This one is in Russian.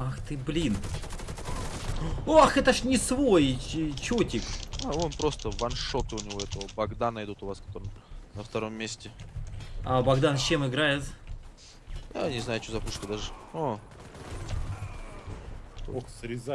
Ах ты, блин. Ох, это ж не свой ч- чотик. А он просто ваншоты у него этого Богдана идут у вас, который на втором месте. А Богдан с чем играет? Я не знаю, что за пушка даже. О, Ох, срезай.